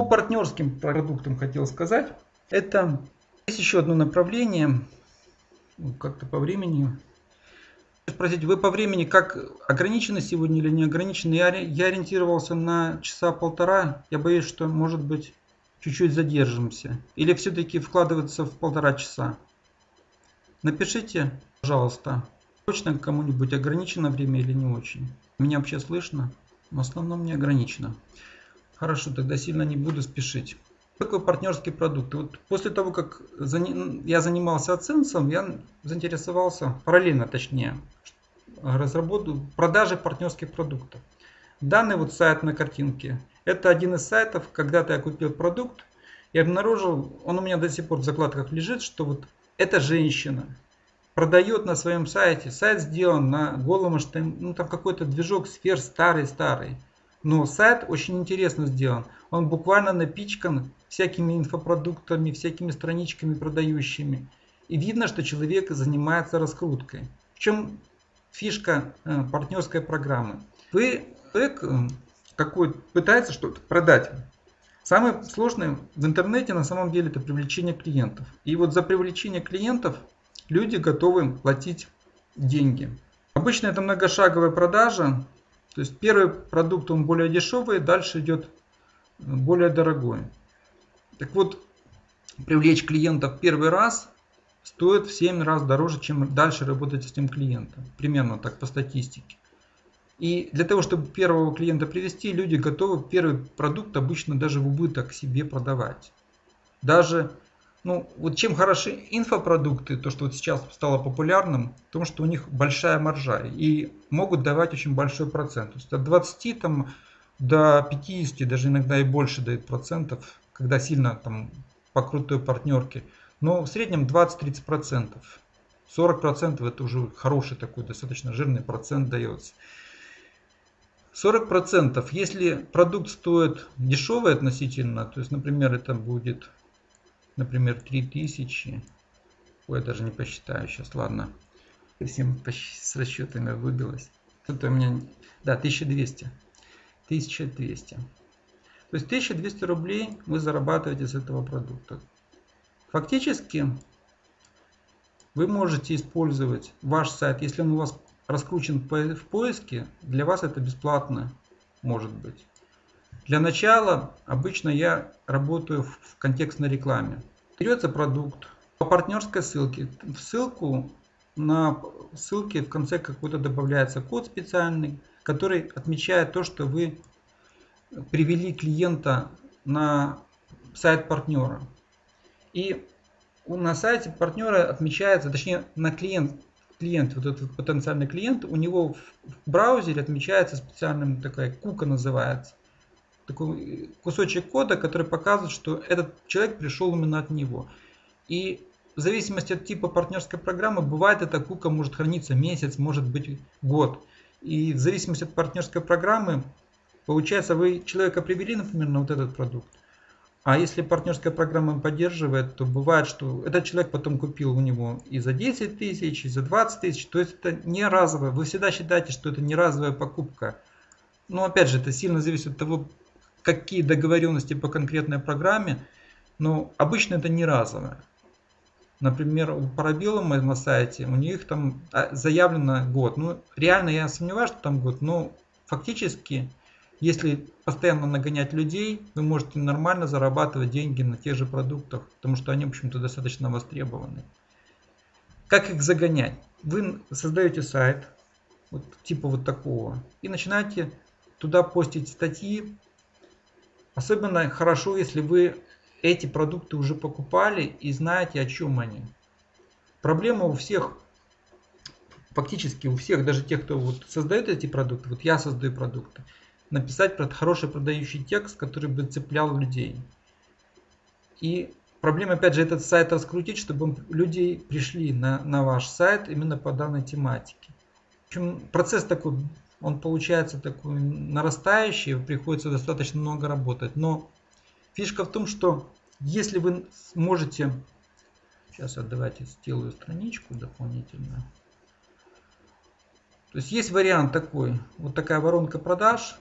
По партнерским продуктам хотел сказать. Это есть еще одно направление, как-то по времени. Спросить, вы по времени как ограничены сегодня или не ограничены? Я, я ориентировался на часа полтора. Я боюсь, что может быть чуть-чуть задержимся. Или все-таки вкладываться в полтора часа. Напишите, пожалуйста, точно кому-нибудь ограничено время или не очень. Меня вообще слышно? В основном не ограничено. Хорошо, тогда сильно не буду спешить. Такой партнерский продукт. Вот после того, как я занимался AdSense, я заинтересовался, параллельно точнее, разработку продажи партнерских продуктов. Данный вот сайт на картинке, это один из сайтов, когда-то я купил продукт и обнаружил, он у меня до сих пор в закладках лежит, что вот эта женщина продает на своем сайте, сайт сделан на голом HTML, ну там какой-то движок сфер старый-старый. Но сайт очень интересно сделан. Он буквально напичкан всякими инфопродуктами, всякими страничками продающими. И видно, что человек занимается раскруткой. В чем фишка э, партнерской программы? Вы, человек э, какой пытается что-то продать. Самое сложное в интернете на самом деле это привлечение клиентов. И вот за привлечение клиентов люди готовы платить деньги. Обычно это многошаговая продажа, то есть первый продукт он более дешевый, дальше идет более дорогой. Так вот, привлечь клиента в первый раз стоит в 7 раз дороже, чем дальше работать с этим клиентом. Примерно так по статистике. И для того, чтобы первого клиента привести, люди готовы первый продукт обычно даже в убыток себе продавать. Даже ну, вот чем хороши инфопродукты, то, что вот сейчас стало популярным, в том, что у них большая маржа и могут давать очень большой процент. То есть от 20 там, до 50, даже иногда и больше дают процентов, когда сильно там по крутой партнерке. Но в среднем 20-30 процентов. 40 процентов это уже хороший такой достаточно жирный процент дается. 40 процентов, если продукт стоит дешевый относительно, то есть, например, это будет например, 3000. Ой, я даже не посчитаю сейчас, ладно. Всем с расчетами выбилось. Тут у меня, да, 1200. 1200. То есть 1200 рублей вы зарабатываете с этого продукта. Фактически вы можете использовать ваш сайт, если он у вас раскручен в поиске, для вас это бесплатно может быть. Для начала обычно я работаю в контекстной рекламе. Берется продукт по партнерской ссылке. В ссылку на ссылке в конце какой-то добавляется код специальный, который отмечает то, что вы привели клиента на сайт партнера. И на сайте партнера отмечается, точнее на клиент, клиент, вот этот потенциальный клиент, у него в браузере отмечается специальным такая кука называется такой кусочек кода, который показывает, что этот человек пришел именно от него. И в зависимости от типа партнерской программы, бывает эта кука может храниться месяц, может быть год. И в зависимости от партнерской программы, получается, вы человека привели, например, на вот этот продукт. А если партнерская программа поддерживает, то бывает, что этот человек потом купил у него и за 10 тысяч, и за 20 тысяч. То есть это не разовое. Вы всегда считаете, что это не разовая покупка. Но опять же, это сильно зависит от того, какие договоренности по конкретной программе, но обычно это не разовое. Например, у Parabellum на сайте, у них там а, заявлено год. Ну, реально я сомневаюсь, что там год, но фактически, если постоянно нагонять людей, вы можете нормально зарабатывать деньги на тех же продуктах, потому что они, в общем-то, достаточно востребованы. Как их загонять? Вы создаете сайт, вот, типа вот такого, и начинаете туда постить статьи Особенно хорошо, если вы эти продукты уже покупали и знаете, о чем они. Проблема у всех, фактически у всех, даже тех, кто вот создает эти продукты, вот я создаю продукты, написать хороший продающий текст, который бы цеплял людей. И проблема, опять же, этот сайт раскрутить, чтобы людей пришли на, на ваш сайт именно по данной тематике. В общем, процесс такой он получается такой нарастающий, приходится достаточно много работать. Но фишка в том, что если вы сможете... Сейчас я давайте сделаю страничку дополнительную. То есть есть вариант такой. Вот такая воронка продаж.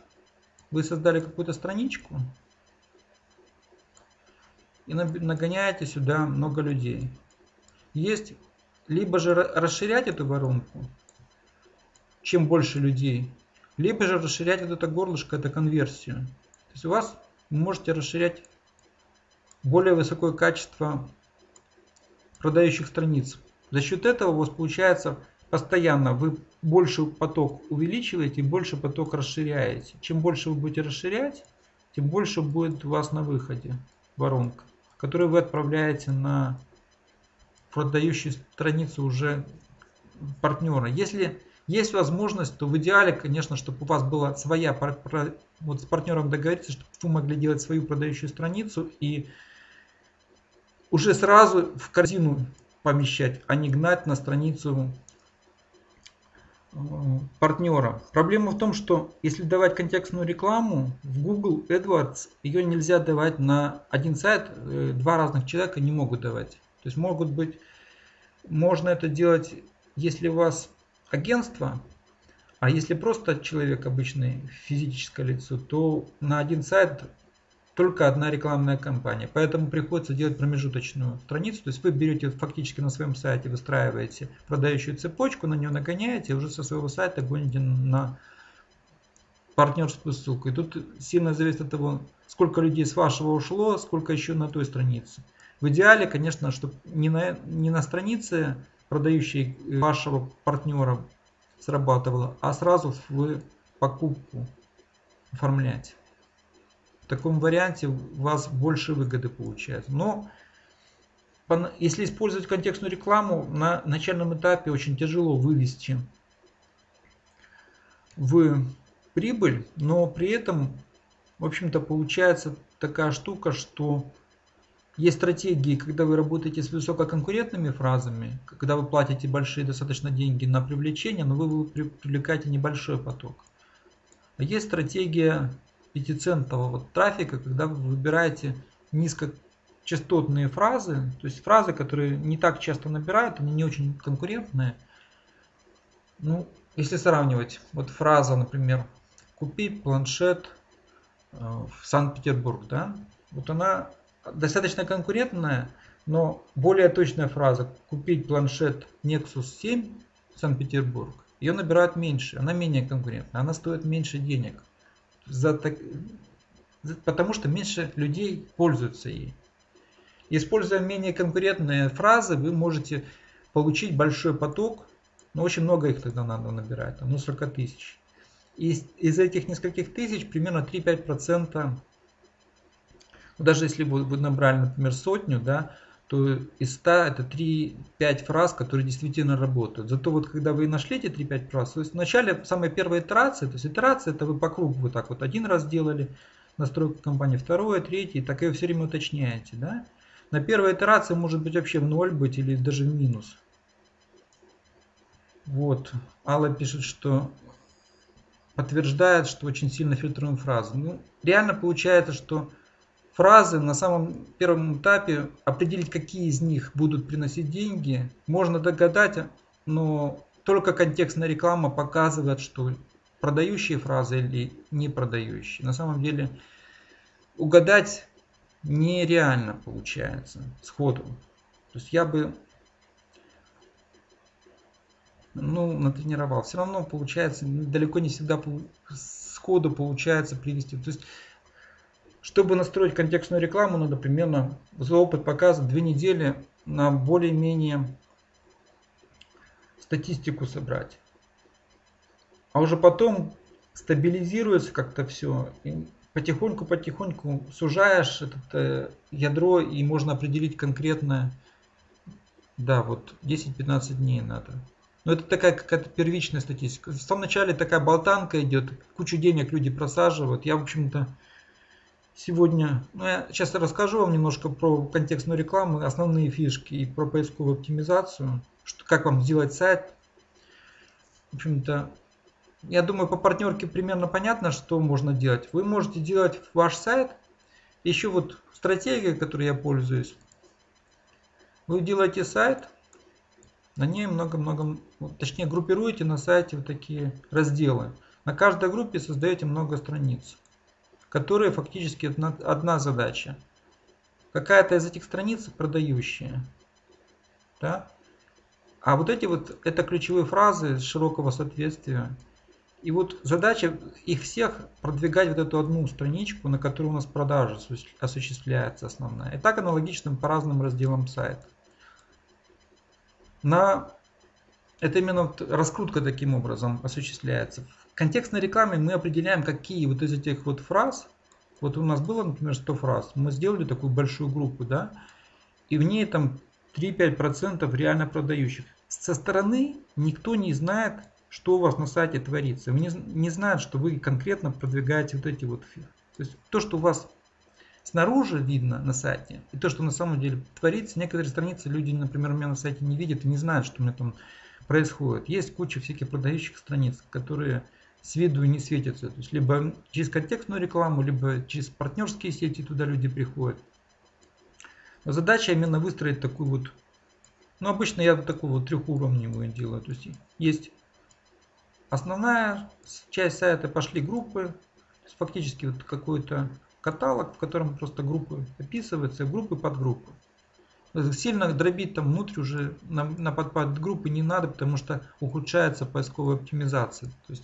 Вы создали какую-то страничку. и нагоняете сюда много людей. Есть либо же расширять эту воронку, чем больше людей, либо же расширять вот это горлышко, это конверсию. То есть у вас можете расширять более высокое качество продающих страниц. За счет этого у вас получается постоянно вы больше поток увеличиваете, больше поток расширяете. Чем больше вы будете расширять, тем больше будет у вас на выходе воронка, которую вы отправляете на продающую страницу уже партнера. Если есть возможность, то в идеале, конечно, чтобы у вас была своя, вот с партнером договориться, чтобы вы могли делать свою продающую страницу и уже сразу в корзину помещать, а не гнать на страницу э, партнера. Проблема в том, что если давать контекстную рекламу в Google AdWords, ее нельзя давать на один сайт, э, два разных человека не могут давать. То есть могут быть, можно это делать, если у вас агентство, а если просто человек обычный, физическое лицо, то на один сайт только одна рекламная кампания. Поэтому приходится делать промежуточную страницу. То есть вы берете фактически на своем сайте, выстраиваете продающую цепочку, на нее нагоняете, уже со своего сайта гоните на партнерскую ссылку. И тут сильно зависит от того, сколько людей с вашего ушло, сколько еще на той странице. В идеале, конечно, чтобы не на, не на странице продающей вашего партнера срабатывало, а сразу в покупку оформлять таком варианте у вас больше выгоды получается. Но если использовать контекстную рекламу, на начальном этапе очень тяжело вывести в прибыль, но при этом, в общем-то, получается такая штука, что есть стратегии, когда вы работаете с высококонкурентными фразами, когда вы платите большие достаточно деньги на привлечение, но вы привлекаете небольшой поток. А есть стратегия пятицентового трафика, когда вы выбираете низкочастотные фразы, то есть фразы, которые не так часто набирают, они не очень конкурентные. Ну, если сравнивать, вот фраза, например, купи планшет э, в Санкт-Петербург, да, вот она достаточно конкурентная, но более точная фраза купить планшет Nexus 7 Санкт-Петербург, ее набирают меньше, она менее конкурентная, она стоит меньше денег за так... потому что меньше людей пользуются ей. Используя менее конкурентные фразы, вы можете получить большой поток, но очень много их тогда надо набирать, ну 40 тысяч. Из, из этих нескольких тысяч примерно 3-5%, даже если вы, вы набрали, например, сотню, да, то из 100 это 3-5 фраз, которые действительно работают. Зато вот когда вы нашли эти 3-5 фраз, то есть вначале самая первая итерация, то есть итерация это вы по кругу вот так вот один раз делали, настройку компании, второе, третье, так и все время уточняете. Да? На первой итерации может быть вообще в ноль быть или даже в минус. Вот, Алла пишет, что подтверждает, что очень сильно фильтруем фразы. Ну, реально получается, что фразы на самом первом этапе определить, какие из них будут приносить деньги, можно догадать, но только контекстная реклама показывает, что продающие фразы или не продающие. На самом деле угадать нереально получается сходу. То есть я бы ну, натренировал. Все равно получается, далеко не всегда сходу получается привести. То есть чтобы настроить контекстную рекламу, надо примерно за опыт показывает две недели на более-менее статистику собрать. А уже потом стабилизируется как-то все. потихоньку-потихоньку сужаешь это э, ядро и можно определить конкретное. Да, вот 10-15 дней надо. Но это такая какая-то первичная статистика. В самом начале такая болтанка идет, кучу денег люди просаживают. Я, в общем-то, Сегодня ну, я сейчас расскажу вам немножко про контекстную рекламу, основные фишки и про поисковую оптимизацию, что, как вам сделать сайт. В общем-то, я думаю, по партнерке примерно понятно, что можно делать. Вы можете делать ваш сайт. Еще вот стратегия, которой я пользуюсь. Вы делаете сайт, на ней много-много, точнее группируете на сайте вот такие разделы. На каждой группе создаете много страниц которые фактически одна, задача. какая-то из этих страниц продающая. Да? А вот эти вот, это ключевые фразы широкого соответствия. И вот задача их всех продвигать вот эту одну страничку, на которой у нас продажа осуществляется основная. И так аналогично по разным разделам сайта. На... Это именно вот раскрутка таким образом осуществляется. Контекстной рекламе мы определяем, какие вот из этих вот фраз, вот у нас было, например, 100 фраз, мы сделали такую большую группу, да, и в ней там 3-5% реально продающих. Со стороны никто не знает, что у вас на сайте творится. Не, не знают, что вы конкретно продвигаете вот эти вот... То есть то, что у вас снаружи видно на сайте, и то, что на самом деле творится, некоторые страницы люди, например, у меня на сайте не видят и не знают, что у меня там происходит. Есть куча всяких продающих страниц, которые с виду не светятся. То есть либо через контекстную рекламу, либо через партнерские сети туда люди приходят. Но задача именно выстроить такую вот, ну обычно я такую вот трехуровневую делаю. То есть есть основная часть сайта, пошли группы, фактически вот какой-то каталог, в котором просто группы описываются, группы под группы. Сильно дробить там внутрь уже на, на под, группы не надо, потому что ухудшается поисковая оптимизация. То есть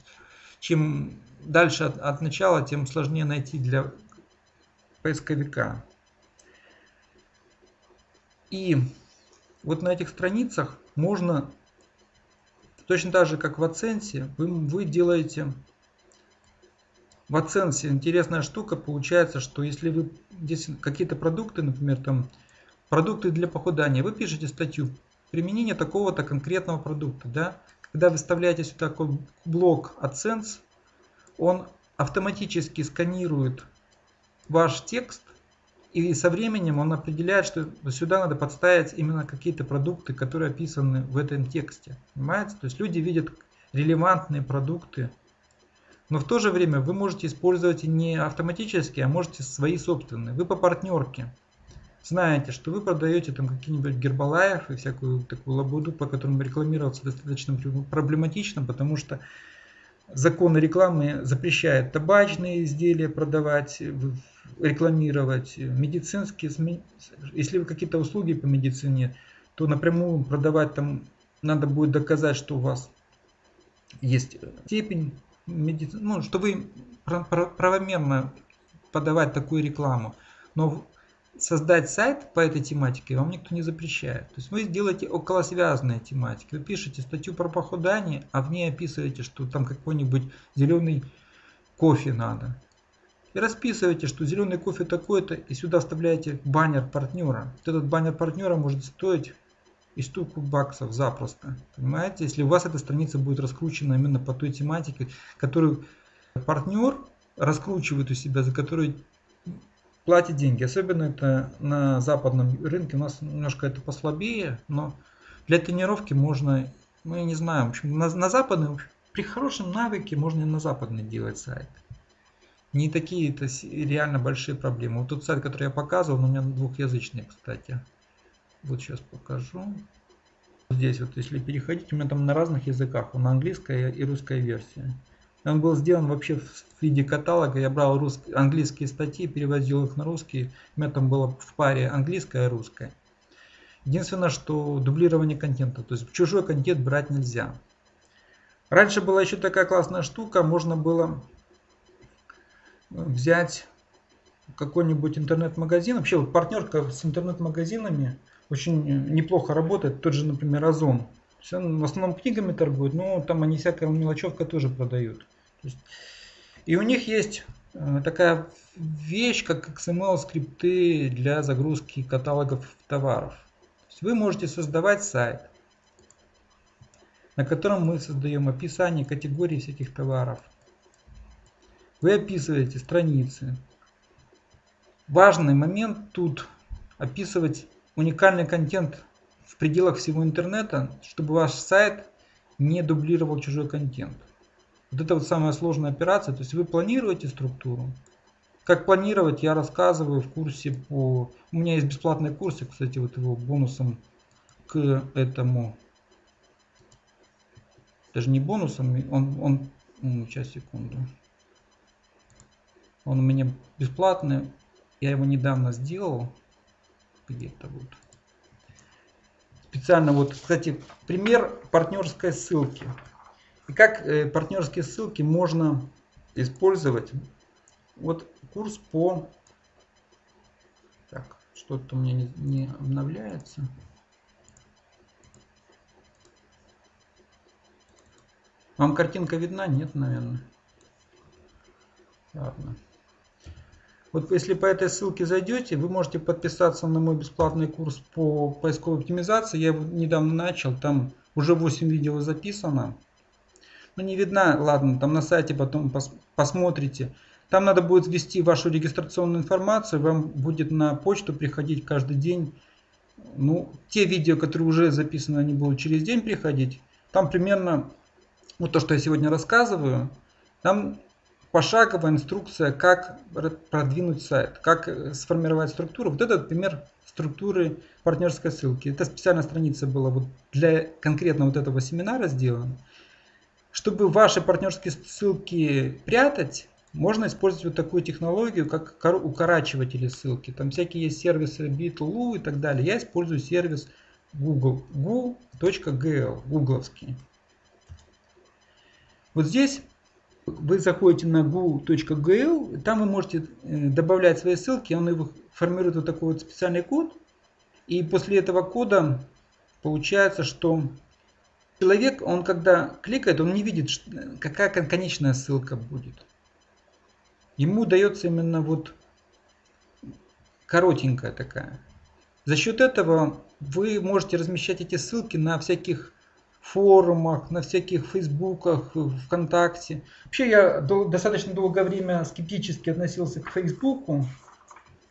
чем дальше от, от начала, тем сложнее найти для поисковика. И вот на этих страницах можно, точно так же как в Аценсе, вы, вы делаете в Аценсе интересная штука получается, что если вы здесь какие-то продукты, например, там продукты для похудания, вы пишете статью применение такого-то конкретного продукта, да, когда вы вставляете сюда блок AdSense, он автоматически сканирует ваш текст и со временем он определяет, что сюда надо подставить именно какие-то продукты, которые описаны в этом тексте. Понимаете? То есть люди видят релевантные продукты, но в то же время вы можете использовать не автоматически, а можете свои собственные. Вы по партнерке знаете, что вы продаете там какие-нибудь гербалаев и всякую такую лабуду, по которым рекламироваться достаточно проблематично, потому что законы рекламы запрещают табачные изделия продавать, рекламировать, медицинские, если вы какие-то услуги по медицине, то напрямую продавать там надо будет доказать, что у вас есть степень медицины, ну, что вы правомерно подавать такую рекламу. Но создать сайт по этой тематике вам никто не запрещает. То есть вы сделаете околосвязанные тематики. Вы пишете статью про похудание, а в ней описываете, что там какой-нибудь зеленый кофе надо и расписываете, что зеленый кофе такой-то, и сюда вставляете баннер партнера. Вот этот баннер партнера может стоить и штуку баксов запросто. Понимаете, если у вас эта страница будет раскручена именно по той тематике, которую партнер раскручивает у себя, за которую платит деньги. Особенно это на западном рынке. У нас немножко это послабее, но для тренировки можно, я не знаю, в общем, на, на западный, при хорошем навыке можно и на западный делать сайт не такие это реально большие проблемы. Вот тот сайт, который я показывал, у меня двухязычный, кстати. Вот сейчас покажу. Здесь вот, если переходить, у меня там на разных языках, он английская и русская версия. Он был сделан вообще в виде каталога. Я брал рус... английские статьи, переводил их на русский. У меня там было в паре английская и русская. Единственное, что дублирование контента. То есть чужой контент брать нельзя. Раньше была еще такая классная штука. Можно было взять какой-нибудь интернет-магазин. Вообще вот партнерка с интернет-магазинами очень неплохо работает. Тот же, например, Озон. Он в основном книгами торгует, но там они всякая мелочевка тоже продают. Есть, и у них есть э, такая вещь, как XML скрипты для загрузки каталогов товаров. вы можете создавать сайт, на котором мы создаем описание категорий всяких товаров – вы описываете страницы. Важный момент тут описывать уникальный контент в пределах всего интернета, чтобы ваш сайт не дублировал чужой контент. Вот это вот самая сложная операция. То есть вы планируете структуру. Как планировать, я рассказываю в курсе по... У меня есть бесплатный курс, кстати, вот его бонусом к этому. Даже не бонусом, он... он... Сейчас, секунду. Он у меня бесплатный. Я его недавно сделал. где-то вот. Специально вот, кстати, пример партнерской ссылки. И как э, партнерские ссылки можно использовать. Вот курс по... Так, что-то у меня не, не обновляется. Вам картинка видна? Нет, наверное. Ладно. Вот если по этой ссылке зайдете, вы можете подписаться на мой бесплатный курс по поисковой оптимизации. Я его недавно начал, там уже 8 видео записано. Но не видно, ладно, там на сайте потом пос посмотрите. Там надо будет ввести вашу регистрационную информацию, вам будет на почту приходить каждый день. Ну, те видео, которые уже записаны, они будут через день приходить. Там примерно вот то, что я сегодня рассказываю, там пошаговая инструкция, как продвинуть сайт, как э, сформировать структуру. Вот это пример структуры партнерской ссылки. Это специальная страница была вот для конкретно вот этого семинара сделана. Чтобы ваши партнерские ссылки прятать, можно использовать вот такую технологию, как укорачиватели ссылки. Там всякие есть сервисы Bitloo и так далее. Я использую сервис Google, google.gl, гугловский. Вот здесь вы заходите на gu.gl, там вы можете э, добавлять свои ссылки, он формирует вот такой вот специальный код. И после этого кода получается, что человек, он когда кликает, он не видит, какая конечная ссылка будет. Ему дается именно вот коротенькая такая. За счет этого вы можете размещать эти ссылки на всяких форумах, на всяких фейсбуках, вконтакте. Вообще я достаточно долгое время скептически относился к фейсбуку.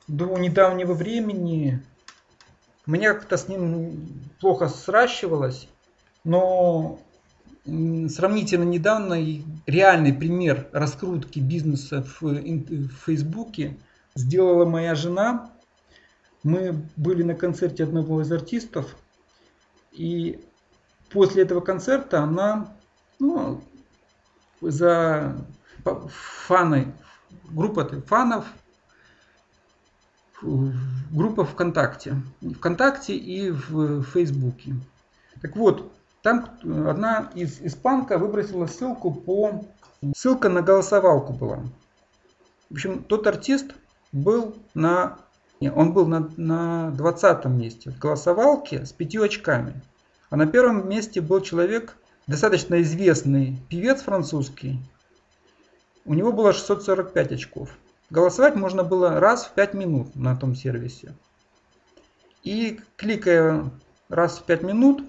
До недавнего времени меня как-то с ним плохо сращивалось. Но сравнительно недавно реальный пример раскрутки бизнеса в, в Фейсбуке сделала моя жена. Мы были на концерте одного из артистов. И после этого концерта она ну, за фаны, группа фанов, группа ВКонтакте. ВКонтакте и в Фейсбуке. Так вот, там одна из испанка выбросила ссылку по... Ссылка на голосовалку была. В общем, тот артист был на... Он был на, на 20 месте в голосовалке с пятью очками. А на первом месте был человек, достаточно известный певец французский. У него было 645 очков. Голосовать можно было раз в 5 минут на том сервисе. И кликая раз в 5 минут,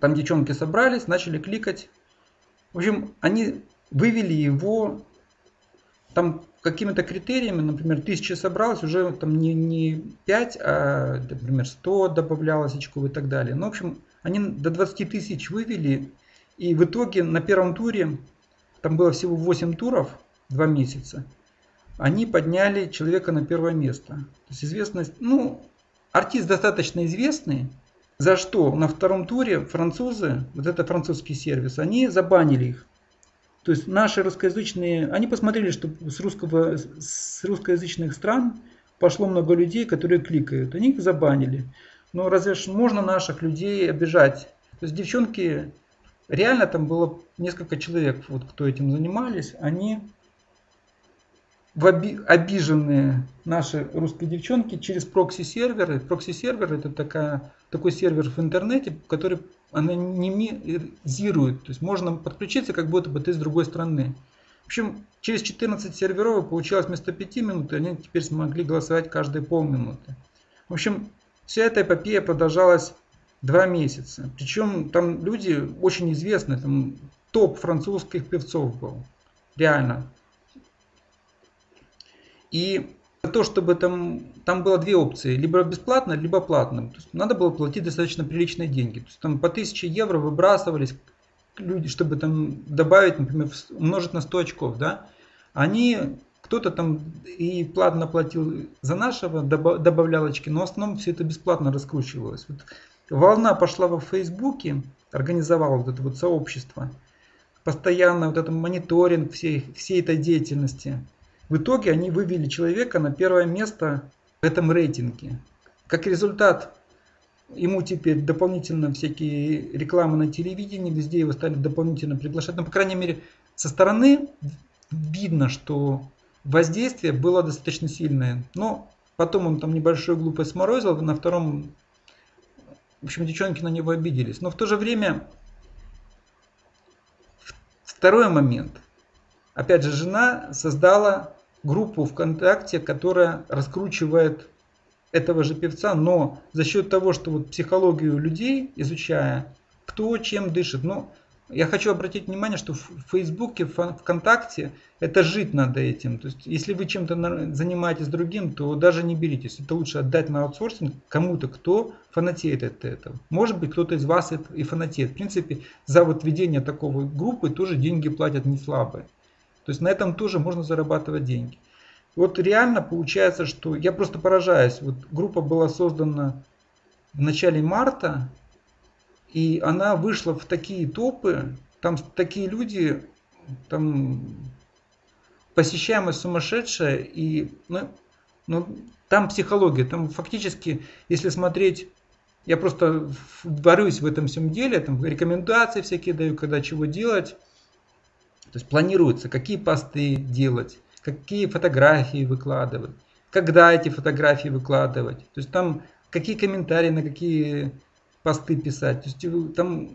там девчонки собрались, начали кликать. В общем, они вывели его там какими-то критериями, например, тысяча собралось, уже там не, не 5, а, например, 100 добавлялось очков и так далее. Ну, в общем, они до 20 тысяч вывели, и в итоге на первом туре, там было всего 8 туров, 2 месяца, они подняли человека на первое место. То есть известность, ну, артист достаточно известный, за что на втором туре французы, вот это французский сервис, они забанили их. То есть наши русскоязычные, они посмотрели, что с, русского, с русскоязычных стран пошло много людей, которые кликают. Они их забанили. Но разве ж можно наших людей обижать? То есть девчонки, реально там было несколько человек, вот кто этим занимались, они в оби обиженные наши русские девчонки через прокси-серверы. Прокси-сервер это такая, такой сервер в интернете, который анонимизирует. То есть можно подключиться, как будто бы ты с другой страны. В общем, через 14 серверов получилось вместо 5 минут, и они теперь смогли голосовать каждые полминуты. В общем, вся эта эпопея продолжалась 2 месяца. Причем там люди очень известные, там топ французских певцов был. Реально. И того, чтобы там, там было две опции, либо бесплатно, либо платно. То есть надо было платить достаточно приличные деньги. То есть там по 1000 евро выбрасывались люди, чтобы там добавить, например, умножить на 100 очков, да. Они, кто-то там и платно платил за нашего, добавлял очки, но в основном все это бесплатно раскручивалось. Вот волна пошла во Фейсбуке, организовала вот это вот сообщество, постоянно вот этот мониторинг всей, всей этой деятельности. В итоге они вывели человека на первое место в этом рейтинге. Как результат, ему теперь дополнительно всякие рекламы на телевидении, везде его стали дополнительно приглашать. Но, по крайней мере, со стороны видно, что воздействие было достаточно сильное. Но потом он там небольшую глупость сморозил, на втором, в общем, девчонки на него обиделись. Но в то же время, второй момент. Опять же, жена создала группу ВКонтакте, которая раскручивает этого же певца, но за счет того, что вот психологию людей изучая, кто чем дышит, ну, я хочу обратить внимание, что в Фейсбуке, в ВКонтакте это жить надо этим. То есть, если вы чем-то занимаетесь другим, то даже не беритесь. Это лучше отдать на аутсорсинг кому-то, кто фанатеет от этого. Может быть, кто-то из вас это и фанатеет. В принципе, за вот ведение такого группы тоже деньги платят не слабые. То есть, на этом тоже можно зарабатывать деньги. Вот реально получается, что я просто поражаюсь. Вот группа была создана в начале марта, и она вышла в такие топы, там такие люди, там посещаемость сумасшедшая, и ну, ну, там психология, там фактически, если смотреть, я просто борюсь в этом всем деле, там рекомендации всякие даю, когда чего делать, то есть планируется, какие посты делать, какие фотографии выкладывать, когда эти фотографии выкладывать. То есть там какие комментарии на какие посты писать. То есть там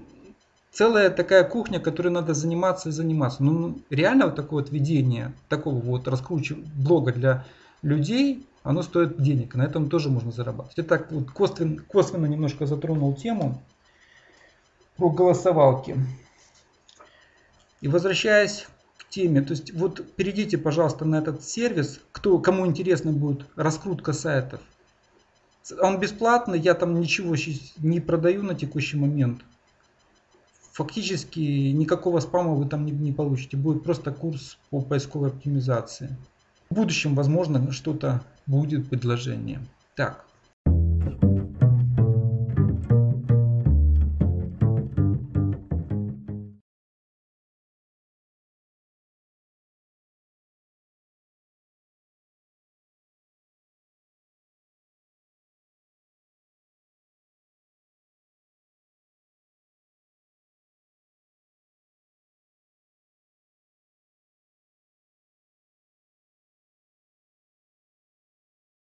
целая такая кухня, которой надо заниматься и заниматься. Ну, ну реально вот такое вот ведение, такого вот раскручивания блога для людей, оно стоит денег. На этом тоже можно зарабатывать. Я так вот косвенно, косвенно немножко затронул тему про голосовалки. И возвращаясь теме. То есть вот перейдите, пожалуйста, на этот сервис, кто, кому интересно будет раскрутка сайтов. Он бесплатный, я там ничего не продаю на текущий момент. Фактически никакого спама вы там не, не получите. Будет просто курс по поисковой оптимизации. В будущем, возможно, что-то будет предложение. Так,